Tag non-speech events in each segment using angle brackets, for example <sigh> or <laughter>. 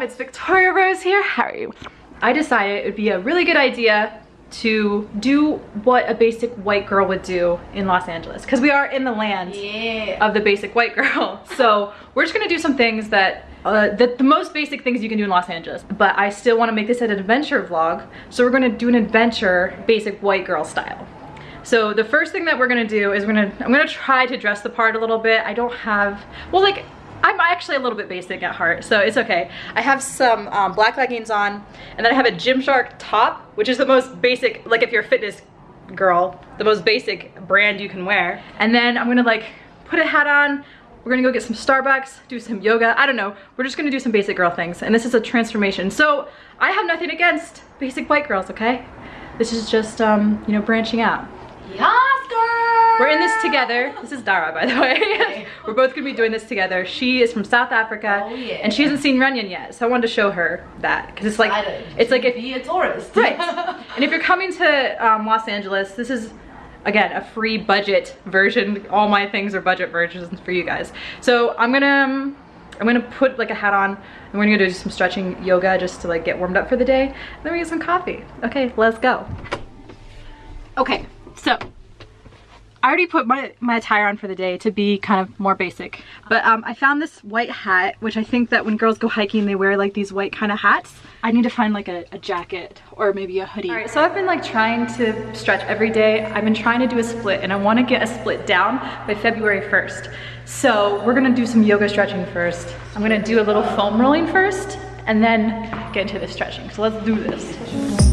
It's Victoria Rose here. How are you? I decided it would be a really good idea to do what a basic white girl would do in Los Angeles because we are in the land Yeah. of the basic white girl. <laughs> So we're just gonna do some things that uh, the, the most basic things you can do in Los Angeles. But I still want to make this an adventure vlog, so we're gonna do an adventure basic white girl style. So the first thing that we're gonna do is we're gonna I'm gonna try to dress the part a little bit. I don't have well like I'm actually a little bit basic at heart, so it's okay. I have some um, black leggings on, and then I have a Gymshark top, which is the most basic, like if you're a fitness girl, the most basic brand you can wear. And then I'm gonna like put a hat on, we're gonna go get some Starbucks, do some yoga, I don't know. We're just gonna do some basic girl things, and this is a transformation. So I have nothing against basic white girls, okay? This is just, um, you know, branching out. Girl. We're in this together. This is Dara, by the way. <laughs> <laughs> We're both gonna be doing this together. She is from South Africa, Oh, yeah. and she hasn't seen Runyon yet, so I wanted to show her that because it's like Excited it's like to if be a tourist. right. <laughs> and if you're coming to um, Los Angeles, this is again a free budget version. All my things are budget versions for you guys. So I'm gonna. um, I'm gonna put like a hat on and we're gonna do some stretching yoga just to like get warmed up for the day. And Then we get some coffee. Okay, let's go. Okay, so I already put my, my attire on for the day to be kind of more basic. But um, I found this white hat, which I think that when girls go hiking, they wear like these white kind of hats. I need to find like a, a jacket or maybe a hoodie. All right, so I've been like trying to stretch every day. I've been trying to do a split and I wanna get a split down by February 1st. So we're gonna do some yoga stretching first. I'm gonna do a little foam rolling first and then get into the stretching. So let's do this.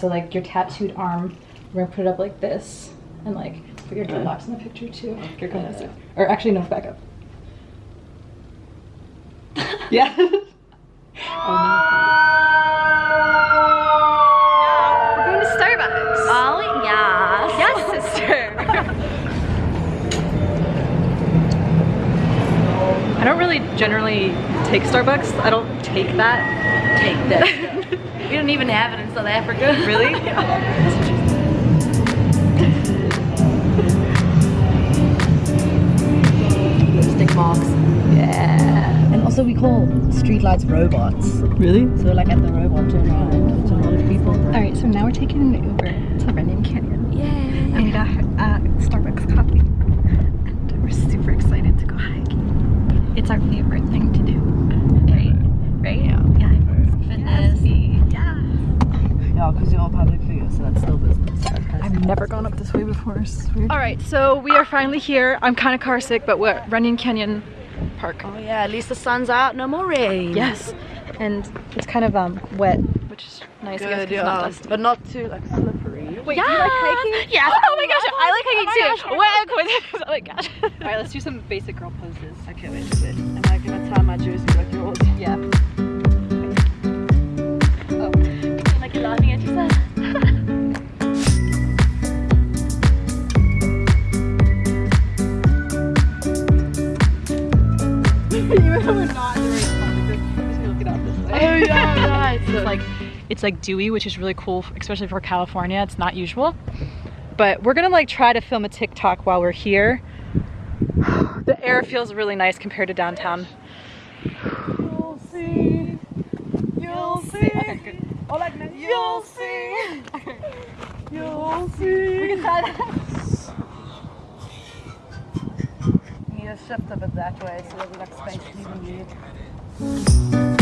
Gonna make a thumbnail. So like your tattooed arm, we're gonna put it up like this, and like put your dreadlocks in the picture too. Here comes it. Or actually, no, back up. <laughs> yeah. oh <laughs> no. We're going to Starbucks. Oh, yes. Yes, sister. I don't really generally take Starbucks. I don't take that. Take this. <laughs> we don't even have it in South Africa. <laughs> Really? Lipstick marks. yeah. And also we call streetlights robots. Really? So like at the robot turnaround, which a lot of people. All right, so now we're taking an Uber to Runyon Canyon. Yeah. And we got uh, Starbucks coffee. And we're super excited to go hiking. It's our favorite thing to do. Right? Right? Yeah. Fitness. Yeah. Yeah, because you're a public figure, so that's still business. I've never gone up this way before. All right, so we are finally here. I'm kind of car sick, but we're at Runyon Canyon Park. Oh yeah, at least the sun's out, no more rain. Yes, and it's kind of um wet, which is nice. I guess, 'cause Good, it's not yeah. dusty. But not too like slippery. Wait, do you like hiking? Yes. Oh my gosh, I like Oh hiking my too. gosh, What. Oh my gosh. All right, let's do some basic girl poses. Okay, wait a bit. Am I gonna tie my jersey like yours? Yeah. We're not in the right spot, like this, I'm just gonna look it up this way. Oh yeah. <laughs> It's like it's like dewy, which is really cool, especially for California. It's not usual. But we're gonna like try to film a TikTok while we're here. The air feels really nice compared to downtown. You'll see. You'll see. Okay, good. Oh, like you'll see. You'll see. <laughs> We can try that. Shift a bit that way so there's like space to even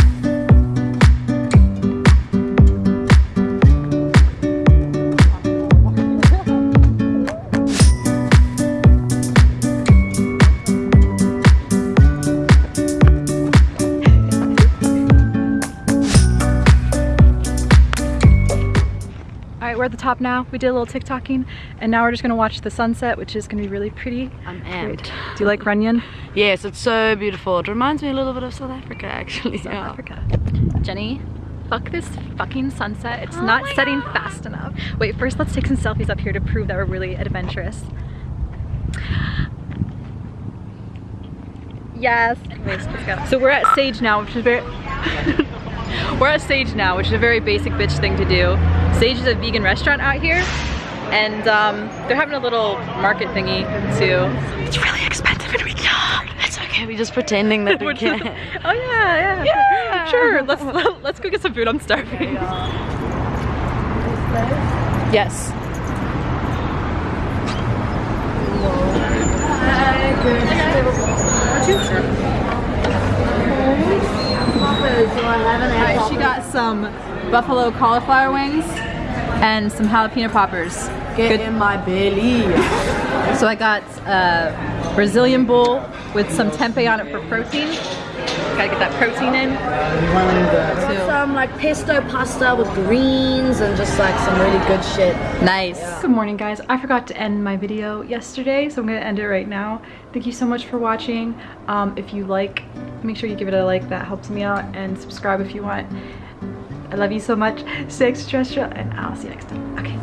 right, we're at the top now. We did a little TikToking, and now we're just gonna watch the sunset, which is gonna be really pretty. I'm amped. Do you like Runyon? Yes, it's so beautiful. It reminds me a little bit of South Africa, actually. South yeah. Africa. Jenny, fuck this fucking sunset. It's Oh not setting God. fast enough. Wait, first let's take some selfies up here to prove that we're really adventurous. Yes. Anyways, let's go. So we're at Sage now, which is very... <laughs> we're at Sage now, which is a very basic bitch thing to do. Sage is a vegan restaurant out here. And um, they're having a little market thingy too. It's really expensive and we can't. It's okay, we're just pretending that we <laughs> We're just- Oh yeah, yeah. Yeah. Sure. Let's <laughs> let's go get some food. I'm starving. Yes. She got some buffalo cauliflower wings and some jalapeno poppers. Get in my belly. So I got a Brazilian bowl with some tempeh on it for protein. Gotta get that protein in. Too. Some like pesto pasta with greens and just like some really good shit. Nice. Good morning guys. I forgot to end my video yesterday, so I'm gonna end it right now. Thank you so much for watching. Um, if you like, make sure you give it a like, that helps me out, and subscribe if you want. I love you so much. Stay extraterrestrial, and I'll see you next time. Okay.